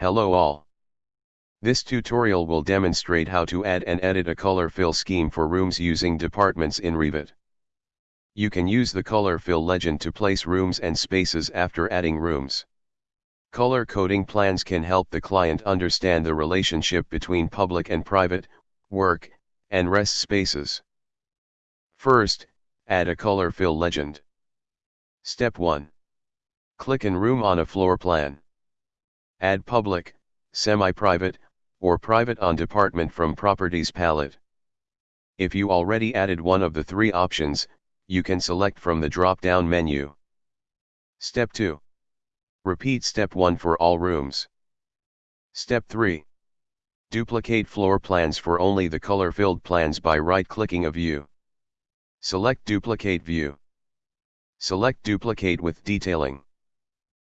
Hello all. This tutorial will demonstrate how to add and edit a color fill scheme for rooms using departments in Revit. You can use the color fill legend to place rooms and spaces after adding rooms. Color coding plans can help the client understand the relationship between public and private, work, and rest spaces. First, add a color fill legend. Step 1. Click in room on a floor plan. Add public, semi-private, or private on department from properties palette. If you already added one of the three options, you can select from the drop-down menu. Step 2. Repeat step 1 for all rooms. Step 3. Duplicate floor plans for only the color-filled plans by right-clicking a view. Select Duplicate View. Select Duplicate with Detailing.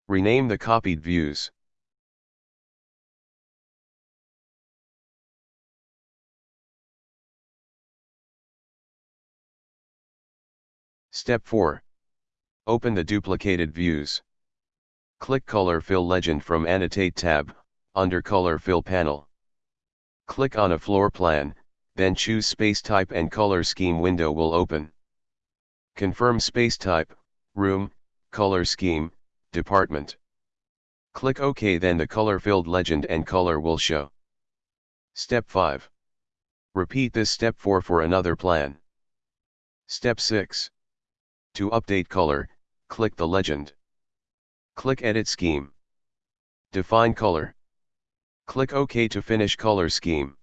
Rename the copied views. Step 4. Open the duplicated views. Click Color Fill Legend from Annotate tab, under Color Fill panel. Click on a floor plan, then choose Space Type and Color Scheme window will open. Confirm Space Type, Room, Color Scheme, department. Click OK then the color filled legend and color will show. Step 5. Repeat this step 4 for another plan. Step 6. To update color, click the legend. Click Edit Scheme. Define color. Click OK to finish color scheme.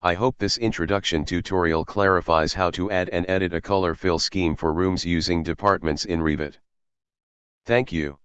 I hope this introduction tutorial clarifies how to add and edit a color fill scheme for rooms using departments in Revit. Thank you.